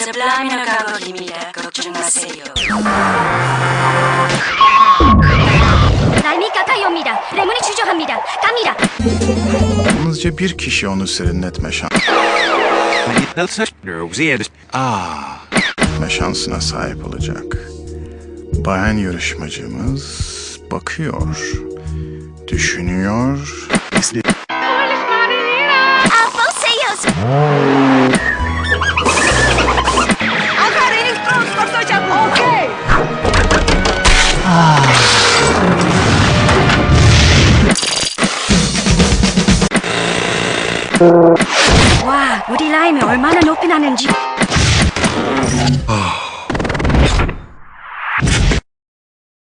서플라미노 가곡입니다. 걱정 마세요. 날미가 가요입니다. 레몬이 주저합니다. 갑니다. Yalnızca bir kişi onu serinletme şansı şansına sahip olacak. Bayan yarışmacımız bakıyor, düşünüyor. Afoseos. 와, 우리 라임이 얼마나 높이 나는지.